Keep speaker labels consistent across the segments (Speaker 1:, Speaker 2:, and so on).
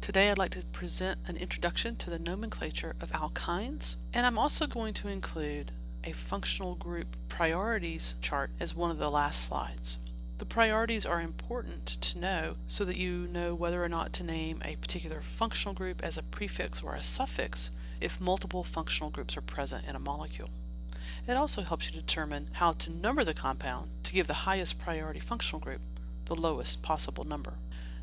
Speaker 1: Today I'd like to present an introduction to the nomenclature of alkynes, and I'm also going to include a functional group priorities chart as one of the last slides. The priorities are important to know so that you know whether or not to name a particular functional group as a prefix or a suffix if multiple functional groups are present in a molecule. It also helps you determine how to number the compound to give the highest priority functional group the lowest possible number.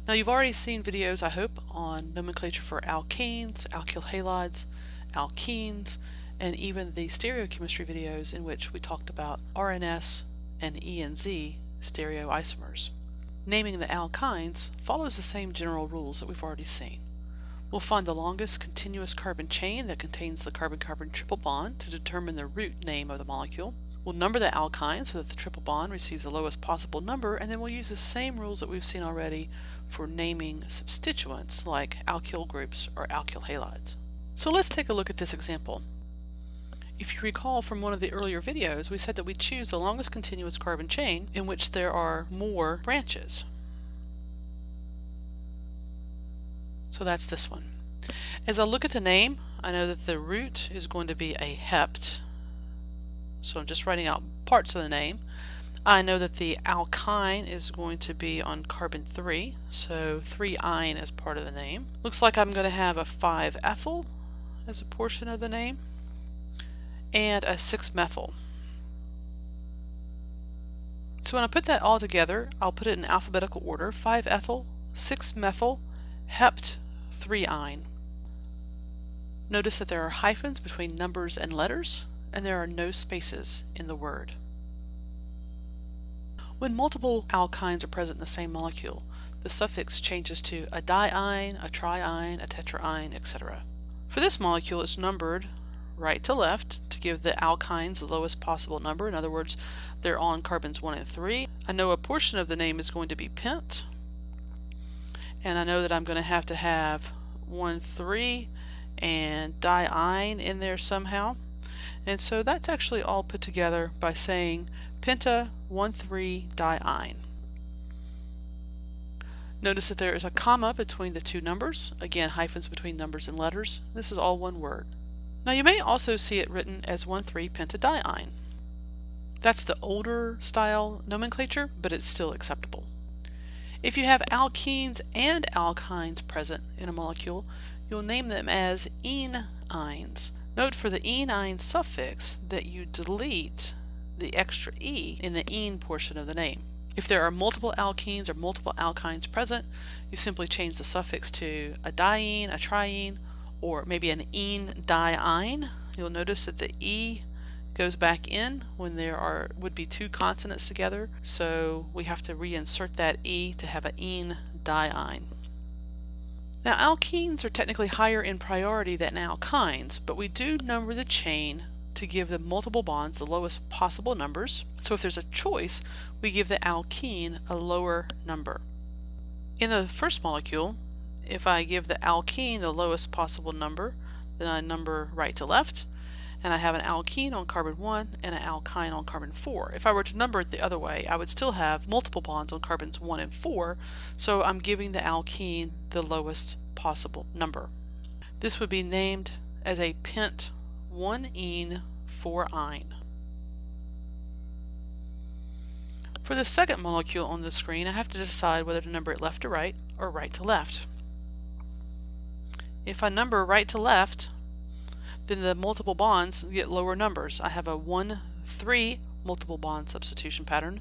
Speaker 1: Now you've already seen videos, I hope, on nomenclature for alkanes, alkyl halides, alkenes, and even the stereochemistry videos in which we talked about RNS and ENZ stereoisomers. Naming the alkynes follows the same general rules that we've already seen. We'll find the longest continuous carbon chain that contains the carbon-carbon triple bond to determine the root name of the molecule. We'll number the alkyne so that the triple bond receives the lowest possible number, and then we'll use the same rules that we've seen already for naming substituents like alkyl groups or alkyl halides. So let's take a look at this example. If you recall from one of the earlier videos, we said that we choose the longest continuous carbon chain in which there are more branches. So that's this one. As I look at the name, I know that the root is going to be a hept, so I'm just writing out parts of the name. I know that the alkyne is going to be on carbon 3, so 3-yne is part of the name. Looks like I'm going to have a 5-ethyl as a portion of the name, and a 6-methyl. So when I put that all together, I'll put it in alphabetical order, 5-ethyl, 6-methyl, hept, 3-yne. Notice that there are hyphens between numbers and letters, and there are no spaces in the word. When multiple alkynes are present in the same molecule, the suffix changes to a diyne, a triyne, a tetrayne, etc. For this molecule, it's numbered right to left to give the alkynes the lowest possible number. In other words, they're on carbons 1 and 3. I know a portion of the name is going to be pent, and I know that I'm going to have to have 1, 3 and diyne in there somehow. And so that's actually all put together by saying penta 1,3-diyne. Notice that there is a comma between the two numbers, again hyphens between numbers and letters. This is all one word. Now you may also see it written as 1,3-pentadiyne. That's the older style nomenclature, but it's still acceptable. If you have alkenes and alkynes present in a molecule, you'll name them as ene-ynes. Note for the enyne suffix that you delete the extra e in the ene portion of the name. If there are multiple alkenes or multiple alkynes present, you simply change the suffix to a diene, a triene, or maybe an ene diyne. You'll notice that the e goes back in when there are would be two consonants together, so we have to reinsert that e to have an ene diyne. Now alkenes are technically higher in priority than alkynes, but we do number the chain to give the multiple bonds the lowest possible numbers. So if there's a choice, we give the alkene a lower number. In the first molecule, if I give the alkene the lowest possible number, then I number right to left, and I have an alkene on carbon 1 and an alkyne on carbon 4. If I were to number it the other way, I would still have multiple bonds on carbons 1 and 4, so I'm giving the alkene the lowest possible number. This would be named as a pent 1-ene 4-yne. For the second molecule on the screen, I have to decide whether to number it left to right or right to left. If I number right to left, then the multiple bonds get lower numbers. I have a 1, 3 multiple bond substitution pattern,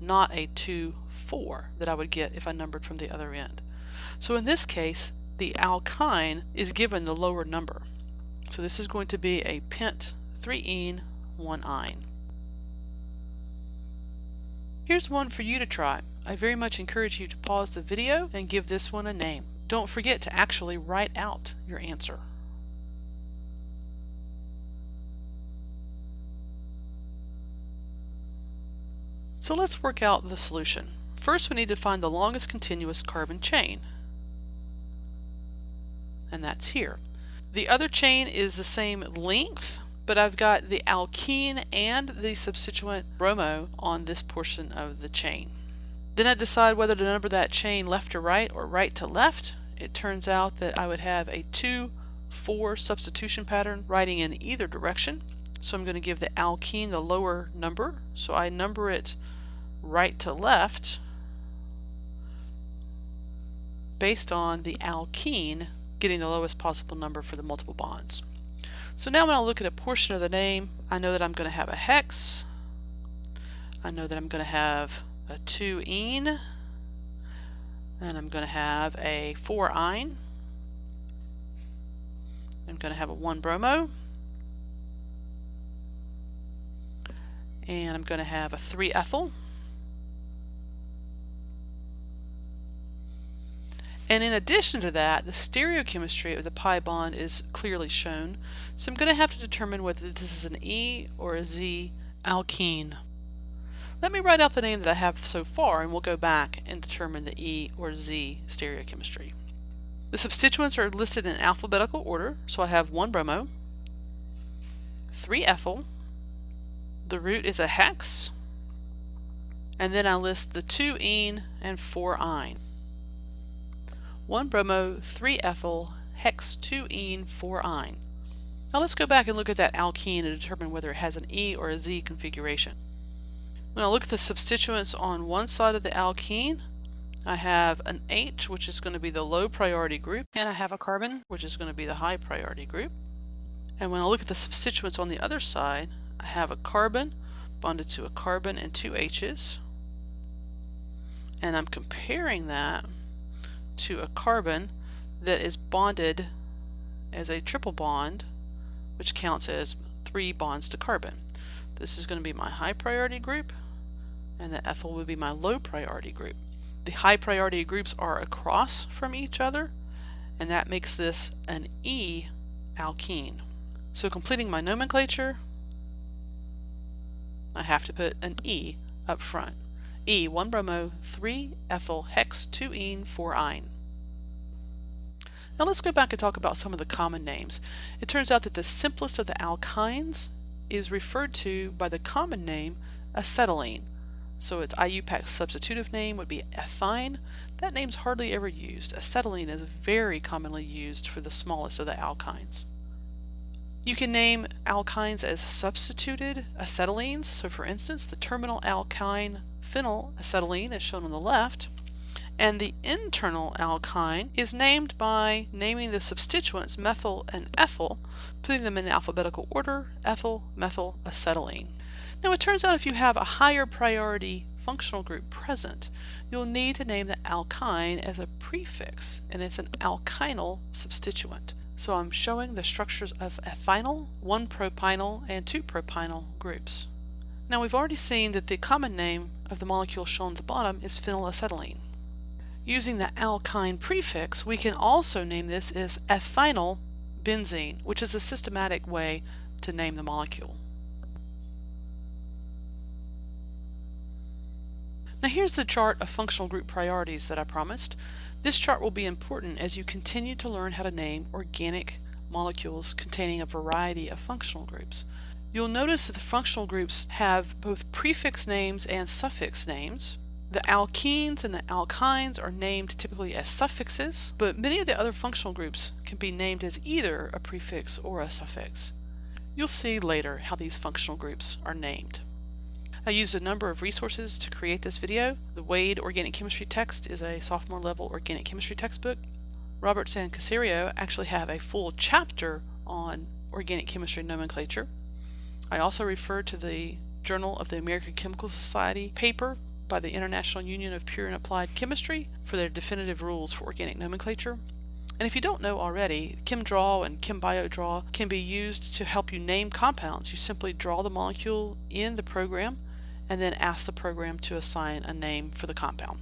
Speaker 1: not a 2, 4 that I would get if I numbered from the other end. So in this case, the alkyne is given the lower number. So this is going to be a pent 3-ene 1-yne. Here's one for you to try. I very much encourage you to pause the video and give this one a name. Don't forget to actually write out your answer. So let's work out the solution. First we need to find the longest continuous carbon chain. And that's here. The other chain is the same length, but I've got the alkene and the substituent bromo on this portion of the chain. Then I decide whether to number that chain left to right or right to left. it turns out that I would have a 2-4 substitution pattern writing in either direction. So I'm going to give the alkene the lower number. So I number it right to left based on the alkene getting the lowest possible number for the multiple bonds. So now when I look at a portion of the name, I know that I'm going to have a hex. I know that I'm going to have a 2-ene. And I'm going to have a 4-yne. I'm going to have a 1-bromo. And I'm going to have a 3-ethyl. And in addition to that, the stereochemistry of the pi bond is clearly shown. So I'm going to have to determine whether this is an E or a Z alkene. Let me write out the name that I have so far and we'll go back and determine the E or Z stereochemistry. The substituents are listed in alphabetical order, so I have 1 bromo, 3 ethyl, the root is a hex, and then I list the 2 ene and 4 yne. 1 bromo, 3 ethyl, hex 2 ene, 4 yne. Now let's go back and look at that alkene and determine whether it has an E or a Z configuration. When I look at the substituents on one side of the alkene, I have an H, which is going to be the low priority group, and I have a carbon, which is going to be the high priority group. And when I look at the substituents on the other side, I have a carbon bonded to a carbon and two H's. And I'm comparing that to a carbon that is bonded as a triple bond, which counts as three bonds to carbon. This is going to be my high priority group, and the ethyl will be my low priority group. The high priority groups are across from each other, and that makes this an E alkene. So completing my nomenclature, I have to put an E up front. E, 1 bromo, 3 ethyl, hex, 2 ene, 4 yne. Now let's go back and talk about some of the common names. It turns out that the simplest of the alkynes is referred to by the common name acetylene. So its IUPAC substitutive name would be ethyne. That name's hardly ever used. Acetylene is very commonly used for the smallest of the alkynes. You can name alkynes as substituted acetylenes. So for instance, the terminal alkyne phenylacetylene is shown on the left, and the internal alkyne is named by naming the substituents methyl and ethyl, putting them in alphabetical order, ethyl, methyl, acetylene. Now it turns out if you have a higher priority functional group present, you'll need to name the alkyne as a prefix, and it's an alkynyl substituent. So I'm showing the structures of ethynyl, 1-propynyl, and 2-propynyl groups. Now we've already seen that the common name of the molecule shown at the bottom is phenylacetylene. Using the alkyne prefix, we can also name this as ethynyl benzene, which is a systematic way to name the molecule. Now here's the chart of functional group priorities that I promised. This chart will be important as you continue to learn how to name organic molecules containing a variety of functional groups. You'll notice that the functional groups have both prefix names and suffix names. The alkenes and the alkynes are named typically as suffixes, but many of the other functional groups can be named as either a prefix or a suffix. You'll see later how these functional groups are named. I used a number of resources to create this video. The Wade Organic Chemistry text is a sophomore level organic chemistry textbook. Roberts and Caserio actually have a full chapter on organic chemistry nomenclature. I also refer to the Journal of the American Chemical Society paper by the International Union of Pure and Applied Chemistry for their definitive rules for organic nomenclature. And if you don't know already, ChemDraw and ChemBioDraw can be used to help you name compounds. You simply draw the molecule in the program and then ask the program to assign a name for the compound.